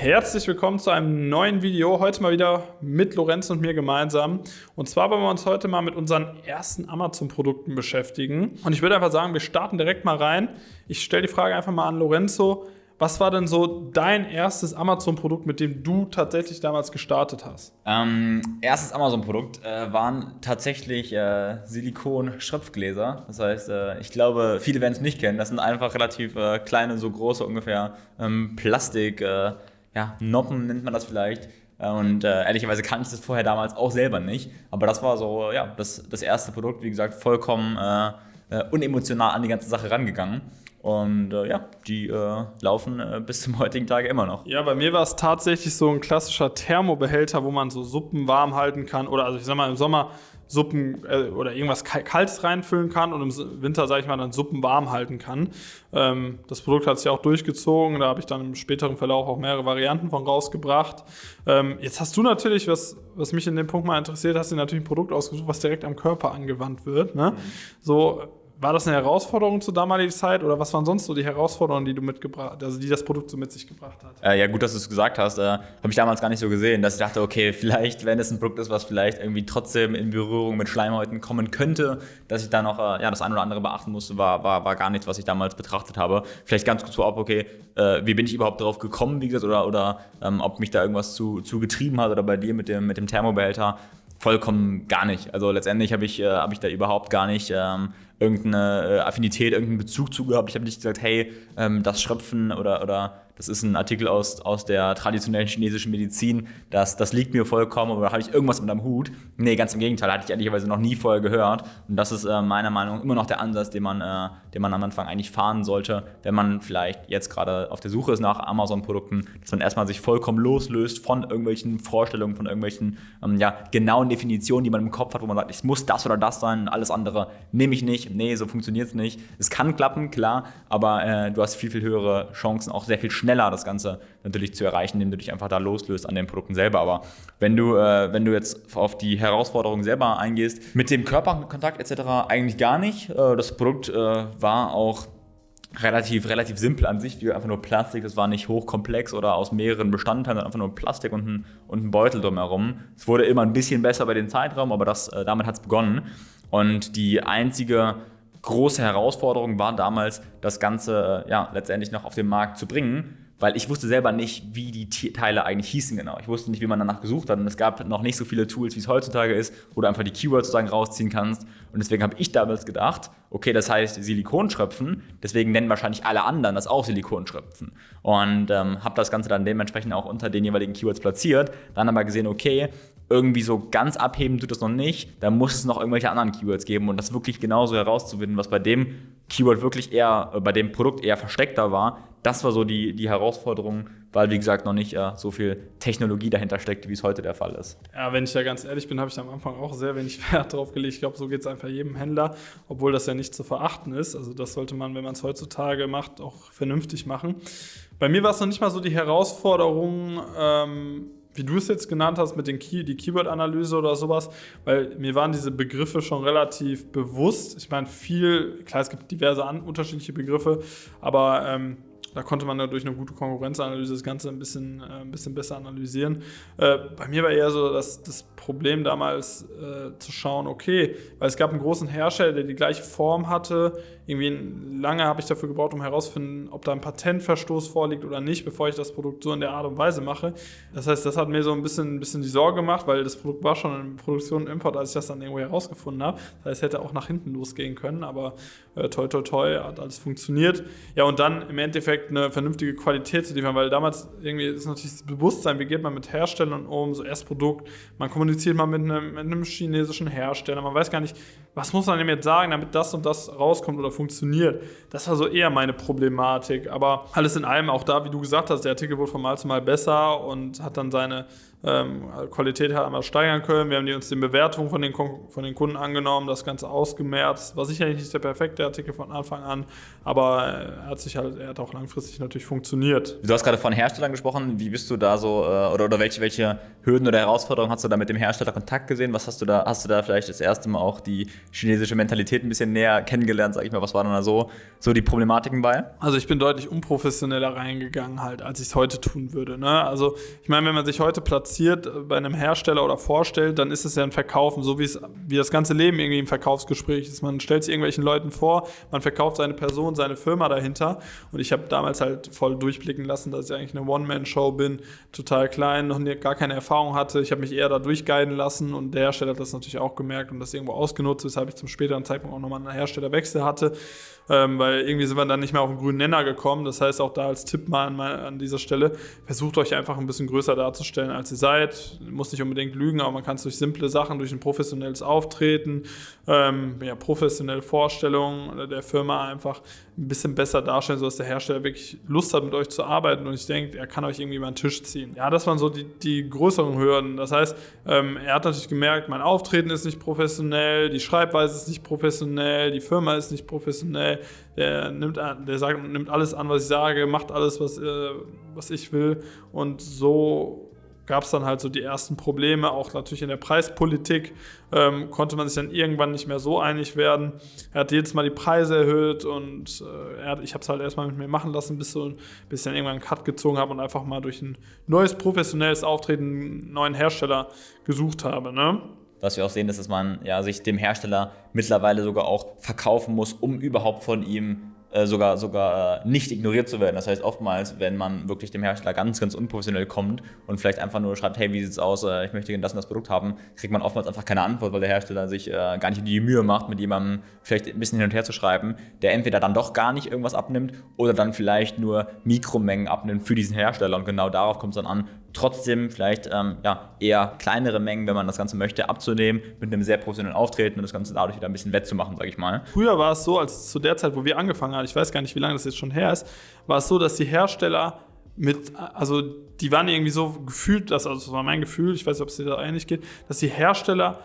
Herzlich willkommen zu einem neuen Video. Heute mal wieder mit Lorenz und mir gemeinsam. Und zwar wollen wir uns heute mal mit unseren ersten Amazon-Produkten beschäftigen. Und ich würde einfach sagen, wir starten direkt mal rein. Ich stelle die Frage einfach mal an Lorenzo. Was war denn so dein erstes Amazon-Produkt, mit dem du tatsächlich damals gestartet hast? Ähm, erstes Amazon-Produkt äh, waren tatsächlich äh, Silikon-Schröpfgläser. Das heißt, äh, ich glaube, viele werden es nicht kennen. Das sind einfach relativ äh, kleine, so große ungefähr ähm, Plastik, äh, ja, Noppen nennt man das vielleicht. Äh, und ehrlicherweise kannte ich das vorher damals auch selber nicht. Aber das war so, ja, das, das erste Produkt, wie gesagt, vollkommen unemotional an die ganze Sache rangegangen. Und äh, ja, die äh, laufen äh, bis zum heutigen Tage immer noch. Ja, bei mir war es tatsächlich so ein klassischer Thermobehälter, wo man so Suppen warm halten kann. Oder also ich sag mal, im Sommer Suppen äh, oder irgendwas Kaltes reinfüllen kann und im Winter, sage ich mal, dann Suppen warm halten kann. Ähm, das Produkt hat sich auch durchgezogen. Da habe ich dann im späteren Verlauf auch mehrere Varianten von rausgebracht. Ähm, jetzt hast du natürlich, was, was mich in dem Punkt mal interessiert, hast du natürlich ein Produkt ausgesucht, was direkt am Körper angewandt wird. Ne? Mhm. So war das eine Herausforderung zur damaligen Zeit oder was waren sonst so die Herausforderungen, die du mitgebracht, also die das Produkt so mit sich gebracht hat? Äh, ja, gut, dass du es gesagt hast. Äh, Habe ich damals gar nicht so gesehen, dass ich dachte, okay, vielleicht, wenn es ein Produkt ist, was vielleicht irgendwie trotzdem in Berührung mit Schleimhäuten kommen könnte, dass ich da noch äh, ja, das eine oder andere beachten musste, war, war, war gar nichts, was ich damals betrachtet habe. Vielleicht ganz kurz vorab, okay, äh, wie bin ich überhaupt darauf gekommen, wie gesagt, oder, oder ähm, ob mich da irgendwas zu, zu getrieben hat oder bei dir mit dem, mit dem Thermobehälter vollkommen gar nicht. Also letztendlich habe ich, äh, hab ich da überhaupt gar nicht ähm, irgendeine äh, Affinität, irgendeinen Bezug zu gehabt. Ich habe nicht gesagt, hey, ähm, das Schröpfen oder, oder das ist ein Artikel aus, aus der traditionellen chinesischen Medizin, das, das liegt mir vollkommen oder habe ich irgendwas mit am Hut? Nee, ganz im Gegenteil, hatte ich ehrlicherweise noch nie vorher gehört. Und das ist äh, meiner Meinung nach immer noch der Ansatz, den man, äh, den man am Anfang eigentlich fahren sollte, wenn man vielleicht jetzt gerade auf der Suche ist nach Amazon-Produkten, dass man erstmal sich vollkommen loslöst von irgendwelchen Vorstellungen, von irgendwelchen ähm, ja, genauen Definitionen, die man im Kopf hat, wo man sagt, es muss das oder das sein, alles andere nehme ich nicht. Nee, so funktioniert es nicht. Es kann klappen, klar, aber äh, du hast viel, viel höhere Chancen, auch sehr viel schneller schneller das Ganze natürlich zu erreichen, indem du dich einfach da loslöst an den Produkten selber. Aber wenn du, äh, wenn du jetzt auf die Herausforderungen selber eingehst, mit dem Körperkontakt etc. eigentlich gar nicht. Äh, das Produkt äh, war auch relativ, relativ simpel an sich, wie einfach nur Plastik, das war nicht hochkomplex oder aus mehreren Bestandteilen, sondern einfach nur Plastik und ein, und ein Beutel drumherum. Es wurde immer ein bisschen besser bei den Zeitraum, aber das, äh, damit hat es begonnen. Und die einzige große Herausforderung war damals, das Ganze äh, ja, letztendlich noch auf den Markt zu bringen weil ich wusste selber nicht, wie die Teile eigentlich hießen genau. Ich wusste nicht, wie man danach gesucht hat und es gab noch nicht so viele Tools, wie es heutzutage ist, wo du einfach die Keywords sozusagen rausziehen kannst. Und deswegen habe ich damals gedacht, okay, das heißt Silikonschröpfen, deswegen nennen wahrscheinlich alle anderen das auch Silikonschröpfen. Und ähm, habe das Ganze dann dementsprechend auch unter den jeweiligen Keywords platziert, dann aber gesehen, okay, irgendwie so ganz abheben tut das noch nicht, da muss es noch irgendwelche anderen Keywords geben und das wirklich genauso herauszufinden, was bei dem Keyword wirklich eher, äh, bei dem Produkt eher versteckter war, das war so die, die Herausforderung, weil, wie gesagt, noch nicht äh, so viel Technologie dahinter steckt, wie es heute der Fall ist. Ja, wenn ich da ganz ehrlich bin, habe ich am Anfang auch sehr wenig Wert drauf gelegt. Ich glaube, so geht es einfach jedem Händler, obwohl das ja nicht zu verachten ist. Also das sollte man, wenn man es heutzutage macht, auch vernünftig machen. Bei mir war es noch nicht mal so die Herausforderung, ähm, wie du es jetzt genannt hast, mit den Key, die Keyword-Analyse oder sowas, weil mir waren diese Begriffe schon relativ bewusst. Ich meine, viel, klar, es gibt diverse an, unterschiedliche Begriffe, aber ähm, da konnte man ja durch eine gute Konkurrenzanalyse das Ganze ein bisschen, äh, ein bisschen besser analysieren. Äh, bei mir war eher so das, das Problem damals äh, zu schauen, okay, weil es gab einen großen Hersteller, der die gleiche Form hatte. Irgendwie lange habe ich dafür gebraucht, um herauszufinden, ob da ein Patentverstoß vorliegt oder nicht, bevor ich das Produkt so in der Art und Weise mache. Das heißt, das hat mir so ein bisschen, ein bisschen die Sorge gemacht, weil das Produkt war schon in Produktion und Import, als ich das dann irgendwo herausgefunden habe. Das heißt, es hätte auch nach hinten losgehen können, aber äh, toi toi toi hat alles funktioniert. Ja, und dann im Endeffekt eine vernünftige Qualität zu liefern, weil damals irgendwie ist natürlich das Bewusstsein, wie geht man mit Herstellern um, so Erstprodukt, man kommuniziert man mit einem, mit einem, chinesischen Hersteller. Man weiß gar nicht, was muss man dem jetzt sagen, damit das und das rauskommt oder funktioniert. Das war so eher meine Problematik. Aber alles in allem, auch da, wie du gesagt hast, der Artikel wurde von Mal zu Mal besser und hat dann seine ähm, Qualität halt einmal steigern können. Wir haben die uns den Bewertungen von den, von den Kunden angenommen, das Ganze ausgemerzt. War sicherlich nicht der perfekte Artikel von Anfang an, aber er hat sich halt, er hat auch langfristig natürlich funktioniert. Du hast gerade von Herstellern gesprochen. Wie bist du da so, äh, oder, oder welche, welche Hürden oder Herausforderungen hast du da mit dem Hersteller Kontakt gesehen? Was hast du da, hast du da vielleicht das erste Mal auch die, chinesische Mentalität ein bisschen näher kennengelernt, sag ich mal. Was waren da so, so die Problematiken bei? Also ich bin deutlich unprofessioneller reingegangen halt, als ich es heute tun würde. Ne? Also ich meine, wenn man sich heute platziert bei einem Hersteller oder vorstellt, dann ist es ja ein Verkaufen, so wie es wie das ganze Leben irgendwie im Verkaufsgespräch ist. Man stellt sich irgendwelchen Leuten vor, man verkauft seine Person, seine Firma dahinter. Und ich habe damals halt voll durchblicken lassen, dass ich eigentlich eine One-Man-Show bin, total klein, noch nie, gar keine Erfahrung hatte. Ich habe mich eher da durchguiden lassen und der Hersteller hat das natürlich auch gemerkt und das irgendwo ausgenutzt, weshalb ich zum späteren Zeitpunkt auch nochmal einen Herstellerwechsel hatte ähm, weil irgendwie sind wir dann nicht mehr auf den grünen Nenner gekommen. Das heißt auch da als Tipp mal an, an, dieser Stelle, versucht euch einfach ein bisschen größer darzustellen, als ihr seid. Muss nicht unbedingt lügen, aber man kann es durch simple Sachen, durch ein professionelles Auftreten, ähm, ja, professionelle Vorstellungen der Firma einfach ein bisschen besser darstellen, sodass der Hersteller wirklich Lust hat, mit euch zu arbeiten und ich denke, er kann euch irgendwie über den Tisch ziehen. Ja, das waren so die, die größeren Hürden. Das heißt, ähm, er hat natürlich gemerkt, mein Auftreten ist nicht professionell, die Schreibweise ist nicht professionell, die Firma ist nicht professionell, der, nimmt, der sagt, nimmt alles an, was ich sage, macht alles, was, äh, was ich will. Und so gab es dann halt so die ersten Probleme, auch natürlich in der Preispolitik ähm, konnte man sich dann irgendwann nicht mehr so einig werden. Er hat jedes Mal die Preise erhöht und äh, er hat, ich habe es halt erstmal mit mir machen lassen, bis, so, bis ich dann irgendwann einen Cut gezogen habe und einfach mal durch ein neues professionelles Auftreten einen neuen Hersteller gesucht habe. Ne? Was wir auch sehen, ist, dass man ja, sich dem Hersteller mittlerweile sogar auch verkaufen muss, um überhaupt von ihm äh, sogar, sogar äh, nicht ignoriert zu werden. Das heißt, oftmals, wenn man wirklich dem Hersteller ganz, ganz unprofessionell kommt und vielleicht einfach nur schreibt, hey, wie sieht's aus, äh, ich möchte das und das Produkt haben, kriegt man oftmals einfach keine Antwort, weil der Hersteller sich äh, gar nicht die Mühe macht, mit jemandem vielleicht ein bisschen hin und her zu schreiben, der entweder dann doch gar nicht irgendwas abnimmt oder dann vielleicht nur Mikromengen abnimmt für diesen Hersteller. Und genau darauf kommt es dann an, trotzdem vielleicht ähm, ja, eher kleinere Mengen, wenn man das Ganze möchte, abzunehmen, mit einem sehr professionellen Auftreten und das Ganze dadurch wieder ein bisschen wettzumachen, sage ich mal. Früher war es so, als zu der Zeit, wo wir angefangen haben, ich weiß gar nicht, wie lange das jetzt schon her ist, war es so, dass die Hersteller mit, also die waren irgendwie so gefühlt, das, also das war mein Gefühl, ich weiß nicht, ob es dir da ähnlich geht, dass die Hersteller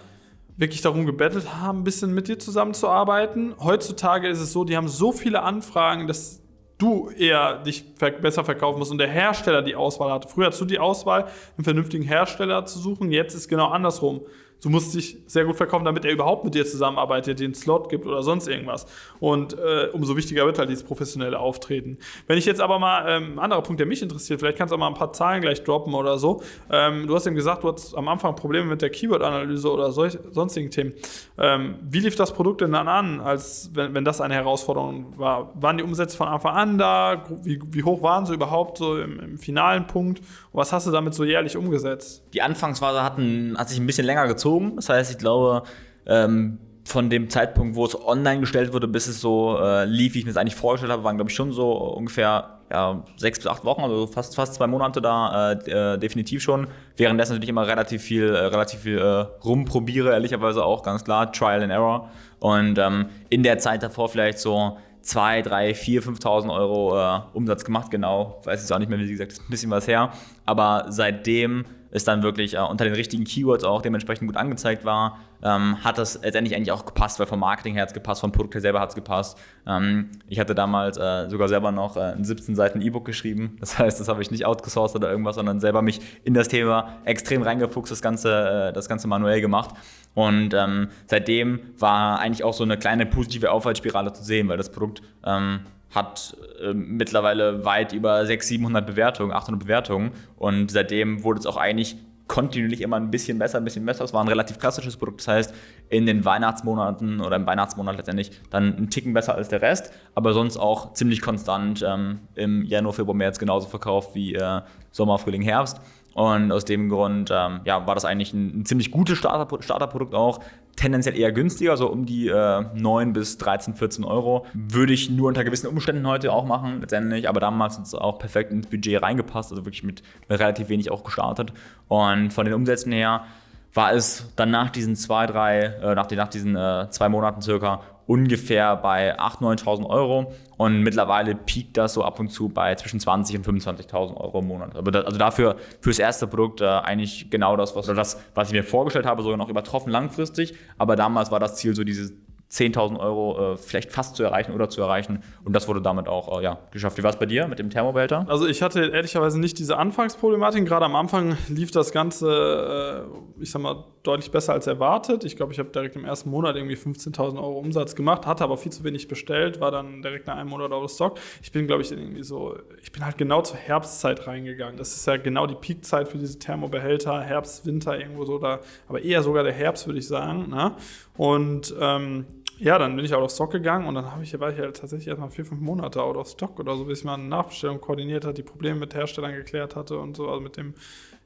wirklich darum gebettelt haben, ein bisschen mit dir zusammenzuarbeiten. Heutzutage ist es so, die haben so viele Anfragen, dass du eher dich besser verkaufen musst und der Hersteller die Auswahl hatte. Früher hast du die Auswahl, einen vernünftigen Hersteller zu suchen, jetzt ist genau andersrum. Du musst dich sehr gut verkaufen, damit er überhaupt mit dir zusammenarbeitet, einen Slot gibt oder sonst irgendwas. Und äh, umso wichtiger wird halt dieses professionelle Auftreten. Wenn ich jetzt aber mal, ähm, ein anderer Punkt, der mich interessiert, vielleicht kannst du auch mal ein paar Zahlen gleich droppen oder so. Ähm, du hast eben gesagt, du hattest am Anfang Probleme mit der Keyword-Analyse oder solch, sonstigen Themen. Ähm, wie lief das Produkt denn dann an, als wenn, wenn das eine Herausforderung war? Waren die Umsätze von Anfang an da? Wie, wie hoch waren sie überhaupt so im, im finalen Punkt? Und was hast du damit so jährlich umgesetzt? Die Anfangsphase hatten, hat sich ein bisschen länger gezogen gezogen. Das heißt, ich glaube, ähm, von dem Zeitpunkt, wo es online gestellt wurde, bis es so äh, lief, wie ich mir das eigentlich vorgestellt habe, waren, glaube ich, schon so ungefähr ja, sechs bis acht Wochen, also fast, fast zwei Monate da, äh, äh definitiv schon. Währenddessen natürlich immer relativ viel, äh, relativ viel äh, rumprobiere, ehrlicherweise auch, ganz klar, Trial and Error. Und ähm, in der Zeit davor vielleicht so 2, 3, 4, 5.000 Euro äh, Umsatz gemacht, genau. Weiß jetzt auch nicht mehr, wie gesagt, ist ein bisschen was her. Aber seitdem es dann wirklich äh, unter den richtigen Keywords auch dementsprechend gut angezeigt war, ähm, hat das letztendlich eigentlich auch gepasst, weil vom Marketing her hat es gepasst, vom Produkt her selber hat es gepasst. Ähm, ich hatte damals äh, sogar selber noch äh, ein 17 Seiten E-Book geschrieben. Das heißt, das habe ich nicht outgesourced oder irgendwas, sondern selber mich in das Thema extrem reingefuchst, das Ganze, äh, das Ganze manuell gemacht. Und ähm, seitdem war eigentlich auch so eine kleine positive Aufwärtsspirale zu sehen, weil das Produkt ähm, hat äh, mittlerweile weit über 600, 700 Bewertungen, 800 Bewertungen und seitdem wurde es auch eigentlich kontinuierlich immer ein bisschen besser, ein bisschen besser. Es war ein relativ klassisches Produkt, das heißt, in den Weihnachtsmonaten oder im Weihnachtsmonat letztendlich dann ein Ticken besser als der Rest, aber sonst auch ziemlich konstant ähm, im Januar, Februar, März genauso verkauft wie äh, Sommer, Frühling, Herbst. Und aus dem Grund ähm, ja, war das eigentlich ein, ein ziemlich gutes Starter, Starterprodukt auch. Tendenziell eher günstiger, so um die äh, 9 bis 13, 14 Euro. Würde ich nur unter gewissen Umständen heute auch machen, letztendlich. Aber damals hat es auch perfekt ins Budget reingepasst, also wirklich mit relativ wenig auch gestartet. Und von den Umsätzen her war es dann nach diesen zwei, drei, äh, nach, den, nach diesen äh, zwei Monaten circa ungefähr bei 8.000, 9.000 Euro und mittlerweile piekt das so ab und zu bei zwischen 20.000 und 25.000 Euro im Monat. also dafür fürs erste Produkt äh, eigentlich genau das was, das, was ich mir vorgestellt habe, sogar noch übertroffen langfristig, aber damals war das Ziel so diese 10.000 Euro äh, vielleicht fast zu erreichen oder zu erreichen. Und das wurde damit auch äh, ja, geschafft. Wie war es bei dir mit dem Thermobehälter? Also ich hatte ehrlicherweise nicht diese Anfangsproblematik. Gerade am Anfang lief das Ganze, äh, ich sag mal, deutlich besser als erwartet. Ich glaube, ich habe direkt im ersten Monat irgendwie 15.000 Euro Umsatz gemacht, hatte aber viel zu wenig bestellt, war dann direkt nach einem Monat out of stock. Ich bin, glaube ich, irgendwie so, ich bin halt genau zur Herbstzeit reingegangen. Das ist ja genau die Peakzeit für diese Thermobehälter, Herbst, Winter irgendwo so da, aber eher sogar der Herbst, würde ich sagen. Ne? Und ähm, ja, dann bin ich out of stock gegangen und dann ich, war ich halt tatsächlich erstmal vier, fünf Monate out of stock oder so, bis ich mal eine Nachbestellung koordiniert hat, die Probleme mit Herstellern geklärt hatte und so, also mit dem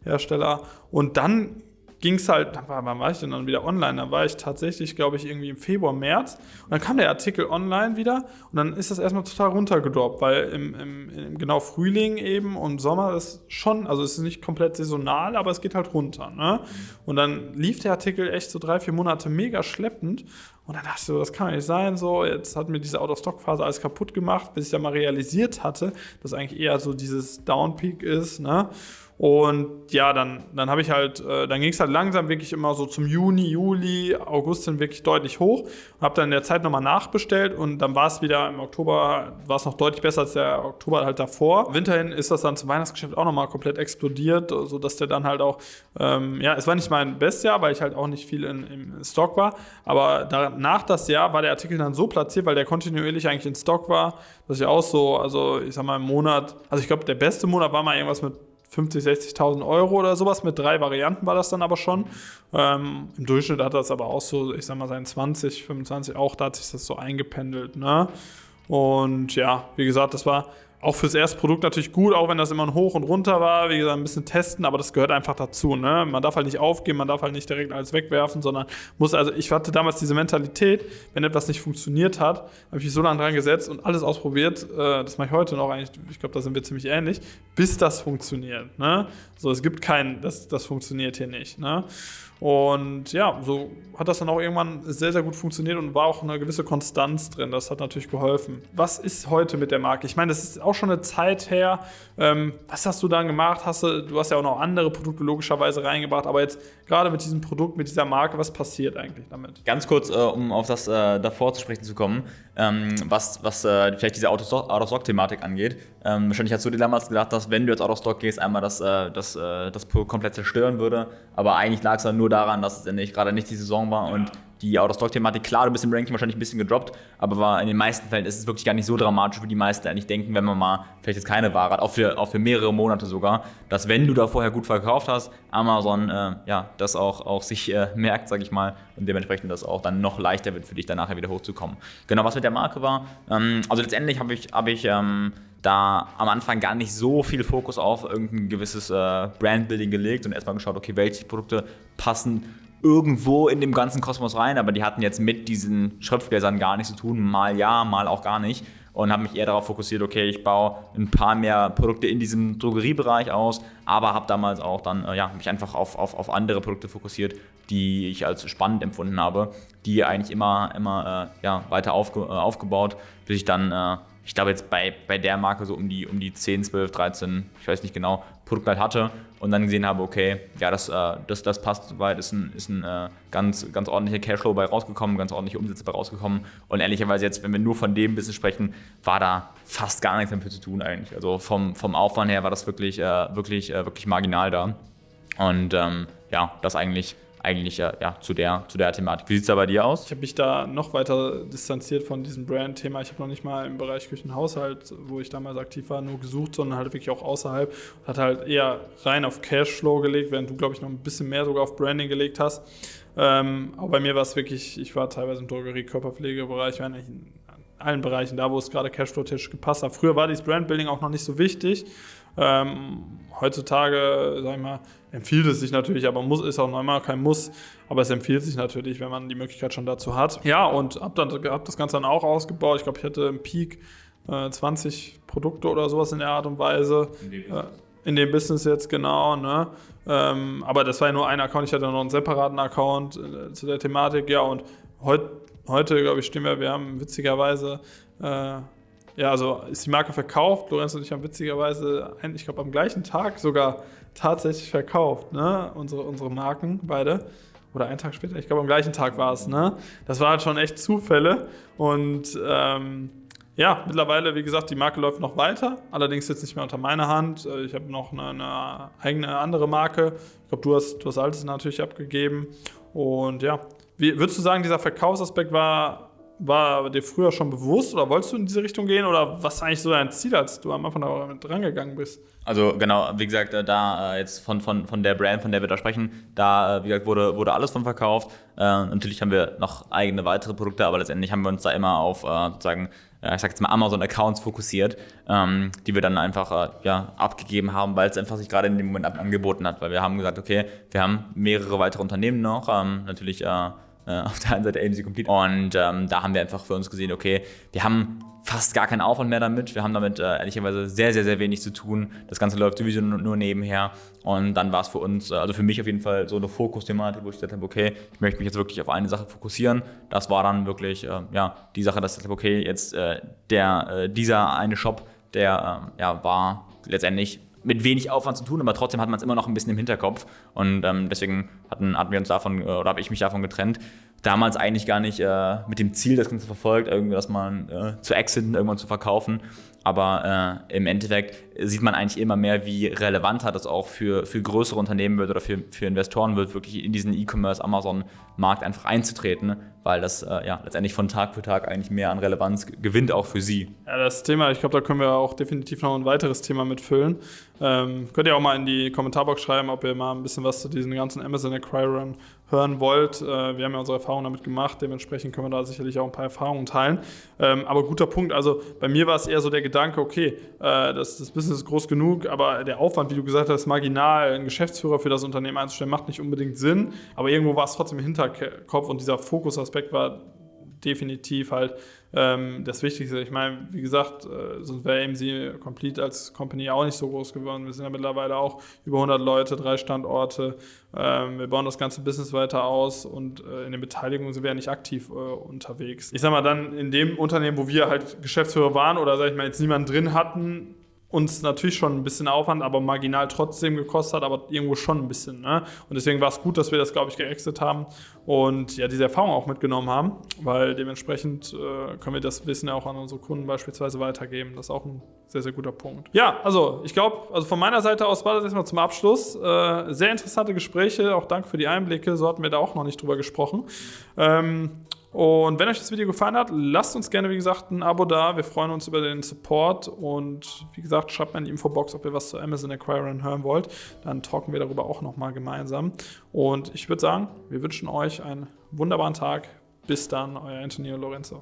Hersteller. Und dann ging es halt, wann war ich denn dann wieder online? Da war ich tatsächlich, glaube ich, irgendwie im Februar, März. Und dann kam der Artikel online wieder und dann ist das erstmal total runtergedroppt, weil im, im, im genau Frühling eben und Sommer ist schon, also es ist nicht komplett saisonal, aber es geht halt runter. Ne? Und dann lief der Artikel echt so drei, vier Monate mega schleppend. Und dann dachte ich so, das kann nicht sein. So, jetzt hat mir diese Out-of-Stock-Phase alles kaputt gemacht, bis ich dann mal realisiert hatte, dass eigentlich eher so dieses Downpeak ist. Ne? Und ja, dann, dann habe ich halt, äh, dann ging es halt langsam wirklich immer so zum Juni, Juli, August sind wirklich deutlich hoch. Und habe dann in der Zeit nochmal nachbestellt und dann war es wieder im Oktober, war es noch deutlich besser als der Oktober halt davor. Winterhin ist das dann zum Weihnachtsgeschäft auch nochmal komplett explodiert, sodass der dann halt auch, ähm, ja, es war nicht mein bestes Jahr, weil ich halt auch nicht viel in, im Stock war. Aber danach das Jahr war der Artikel dann so platziert, weil der kontinuierlich eigentlich in Stock war, dass ich auch so, also ich sag mal im Monat, also ich glaube, der beste Monat war mal irgendwas mit 50, 60.000 Euro oder sowas. Mit drei Varianten war das dann aber schon. Ähm, Im Durchschnitt hat das aber auch so, ich sag mal, sein 20, 25 auch, da hat sich das so eingependelt. Ne? Und ja, wie gesagt, das war auch fürs erste Produkt natürlich gut, auch wenn das immer ein Hoch und Runter war. Wie gesagt, ein bisschen testen, aber das gehört einfach dazu. Ne? Man darf halt nicht aufgeben, man darf halt nicht direkt alles wegwerfen, sondern muss, also ich hatte damals diese Mentalität, wenn etwas nicht funktioniert hat, habe ich mich so lange dran gesetzt und alles ausprobiert. Äh, das mache ich heute noch eigentlich, ich glaube, da sind wir ziemlich ähnlich, bis das funktioniert. Ne? So, es gibt keinen, das, das funktioniert hier nicht. Ne? Und ja, so hat das dann auch irgendwann sehr, sehr gut funktioniert und war auch eine gewisse Konstanz drin. Das hat natürlich geholfen. Was ist heute mit der Marke? Ich meine, das ist auch schon eine Zeit her. Ähm, was hast du dann gemacht? Hast du, du hast ja auch noch andere Produkte logischerweise reingebracht, aber jetzt gerade mit diesem Produkt, mit dieser Marke, was passiert eigentlich damit? Ganz kurz, äh, um auf das äh, davor zu sprechen zu kommen, ähm, was, was äh, vielleicht diese Out-of-Stock-Thematik angeht. Ähm, wahrscheinlich hast du dir damals gedacht, dass wenn du jetzt Out-of-Stock gehst, einmal das, äh, das, äh, das komplett zerstören würde, aber eigentlich lag es dann nur nur daran, dass es gerade nicht die Saison war und die Out-of-Stock-Thematik, klar, du bist im Ranking wahrscheinlich ein bisschen gedroppt, aber war in den meisten Fällen ist es wirklich gar nicht so dramatisch, wie die meisten eigentlich denken, wenn man mal vielleicht jetzt keine Ware hat, auch für, auch für mehrere Monate sogar, dass wenn du da vorher gut verkauft hast, Amazon äh, ja, das auch, auch sich äh, merkt, sag ich mal, und dementsprechend das auch dann noch leichter wird für dich, dann nachher wieder hochzukommen. Genau, was mit der Marke war, ähm, also letztendlich habe ich, hab ich ähm, da am Anfang gar nicht so viel Fokus auf irgendein gewisses äh, Brandbuilding gelegt und erstmal geschaut, okay, welche Produkte passen irgendwo in dem ganzen Kosmos rein, aber die hatten jetzt mit diesen Schriftgläsern gar nichts zu tun, mal ja, mal auch gar nicht. Und habe mich eher darauf fokussiert, okay, ich baue ein paar mehr Produkte in diesem Drogeriebereich aus, aber habe damals auch dann äh, ja, mich einfach auf, auf, auf andere Produkte fokussiert, die ich als spannend empfunden habe, die eigentlich immer, immer äh, ja, weiter aufge, äh, aufgebaut, bis ich dann äh, ich glaube jetzt bei, bei der Marke so um die, um die 10, 12, 13, ich weiß nicht genau, Produkte halt hatte und dann gesehen habe, okay, ja, das, äh, das, das passt soweit, ist ein, ist ein äh, ganz, ganz ordentlicher Cashflow bei rausgekommen, ganz ordentliche Umsätze bei rausgekommen und ehrlicherweise jetzt, wenn wir nur von dem Business sprechen, war da fast gar nichts dafür zu tun eigentlich. Also vom, vom Aufwand her war das wirklich, äh, wirklich, äh, wirklich marginal da und ähm, ja, das eigentlich eigentlich ja, ja zu, der, zu der Thematik. Wie sieht es da bei dir aus? Ich habe mich da noch weiter distanziert von diesem Brand-Thema. Ich habe noch nicht mal im Bereich Küchenhaushalt, wo ich damals aktiv war, nur gesucht, sondern halt wirklich auch außerhalb. Hat halt eher rein auf Cashflow gelegt, während du, glaube ich, noch ein bisschen mehr sogar auf Branding gelegt hast. Ähm, aber bei mir war es wirklich, ich war teilweise im Drogerie-Körperpflegebereich, ich war in allen Bereichen da, wo es gerade Cashflow-Tisch gepasst hat. Früher war dieses Brandbuilding auch noch nicht so wichtig. Ähm, heutzutage, sag ich mal, empfiehlt es sich natürlich, aber muss ist auch nochmal kein Muss, aber es empfiehlt sich natürlich, wenn man die Möglichkeit schon dazu hat. Ja, und hab, dann, hab das Ganze dann auch ausgebaut. Ich glaube, ich hatte im Peak äh, 20 Produkte oder sowas in der Art und Weise. In dem, äh, in dem Business jetzt, genau. Ne? Ähm, aber das war ja nur ein Account. Ich hatte noch einen separaten Account äh, zu der Thematik. Ja, und heut, heute, glaube ich, stehen wir, wir haben witzigerweise äh, ja, also ist die Marke verkauft. Lorenz und ich haben witzigerweise, ich glaube, am gleichen Tag sogar tatsächlich verkauft, ne? unsere, unsere Marken beide. oder einen Tag später, ich glaube am gleichen Tag war es, ne? Das war halt schon echt Zufälle und ähm, ja, mittlerweile, wie gesagt, die Marke läuft noch weiter, allerdings jetzt nicht mehr unter meiner Hand. Äh, ich habe noch eine, eine, eigene andere Marke. Ich glaube, du hast, du hast Altes natürlich abgegeben. Und ja, wie, würdest du sagen, dieser Verkaufsaspekt war, war dir früher schon bewusst oder wolltest du in diese Richtung gehen oder was war eigentlich so dein Ziel, als du am Anfang damit rangegangen bist? Also genau, wie gesagt, äh, da äh, jetzt von, von, von der Brand, von der wir da sprechen, da, wie gesagt, wurde, wurde alles von verkauft. Äh, natürlich haben wir noch eigene weitere Produkte, aber letztendlich haben wir uns da immer auf äh, sozusagen äh, ich sag jetzt mal Amazon-Accounts fokussiert, ähm, die wir dann einfach äh, ja, abgegeben haben, weil es einfach sich gerade in dem Moment angeboten hat. Weil wir haben gesagt, okay, wir haben mehrere weitere Unternehmen noch, ähm, natürlich äh, auf der einen Seite AMC Complete. Und ähm, da haben wir einfach für uns gesehen, okay, wir haben fast gar keinen Aufwand mehr damit. Wir haben damit äh, ehrlicherweise sehr, sehr, sehr wenig zu tun. Das Ganze läuft sowieso nur nebenher. Und dann war es für uns, äh, also für mich auf jeden Fall so eine Fokusthematik, wo ich gesagt habe, okay, ich möchte mich jetzt wirklich auf eine Sache fokussieren. Das war dann wirklich äh, ja, die Sache, dass ich gesagt habe, okay, jetzt äh, der, äh, dieser eine Shop, der ähm, ja, war letztendlich mit wenig Aufwand zu tun, aber trotzdem hat man es immer noch ein bisschen im Hinterkopf. Und ähm, deswegen hatten, hatten wir uns davon, äh, oder habe ich mich davon getrennt damals eigentlich gar nicht äh, mit dem Ziel, das Ganze verfolgt, irgendwie das mal äh, zu exiten, irgendwann zu verkaufen. Aber äh, im Endeffekt sieht man eigentlich immer mehr, wie relevant das auch für, für größere Unternehmen wird oder für, für Investoren wird, wirklich in diesen E-Commerce, Amazon-Markt einfach einzutreten, weil das äh, ja letztendlich von Tag für Tag eigentlich mehr an Relevanz gewinnt, auch für sie. Ja, das Thema, ich glaube, da können wir auch definitiv noch ein weiteres Thema mitfüllen. Ähm, könnt ihr auch mal in die Kommentarbox schreiben, ob ihr mal ein bisschen was zu diesen ganzen Amazon Acquire Run hören wollt. Äh, wir haben ja unsere Erfahrungen damit gemacht, dementsprechend können wir da sicherlich auch ein paar Erfahrungen teilen. Ähm, aber guter Punkt, also bei mir war es eher so der Gedanke, okay, äh, das, das Business ist groß genug, aber der Aufwand, wie du gesagt hast, marginal, einen Geschäftsführer für das Unternehmen einzustellen, macht nicht unbedingt Sinn, aber irgendwo war es trotzdem im Hinterkopf und dieser Fokusaspekt war definitiv halt ähm, das Wichtigste. Ich meine, wie gesagt, äh, sonst wäre AMC Complete als Company auch nicht so groß geworden. Wir sind ja mittlerweile auch über 100 Leute, drei Standorte. Ähm, wir bauen das ganze Business weiter aus und äh, in den Beteiligungen sind wir ja nicht aktiv äh, unterwegs. Ich sag mal, dann in dem Unternehmen, wo wir halt Geschäftsführer waren oder sag ich mal jetzt niemanden drin hatten, uns natürlich schon ein bisschen Aufwand, aber marginal trotzdem gekostet hat, aber irgendwo schon ein bisschen. Ne? Und deswegen war es gut, dass wir das, glaube ich, geexit haben und ja, diese Erfahrung auch mitgenommen haben, weil dementsprechend äh, können wir das Wissen ja auch an unsere Kunden beispielsweise weitergeben. Das ist auch ein sehr, sehr guter Punkt. Ja, also ich glaube, also von meiner Seite aus war das erstmal zum Abschluss. Äh, sehr interessante Gespräche, auch danke für die Einblicke, so hatten wir da auch noch nicht drüber gesprochen. Ähm, und wenn euch das Video gefallen hat, lasst uns gerne, wie gesagt, ein Abo da. Wir freuen uns über den Support. Und wie gesagt, schreibt mal in die Infobox, ob ihr was zu Amazon Acquirern hören wollt. Dann talken wir darüber auch nochmal gemeinsam. Und ich würde sagen, wir wünschen euch einen wunderbaren Tag. Bis dann, euer Antonio Lorenzo.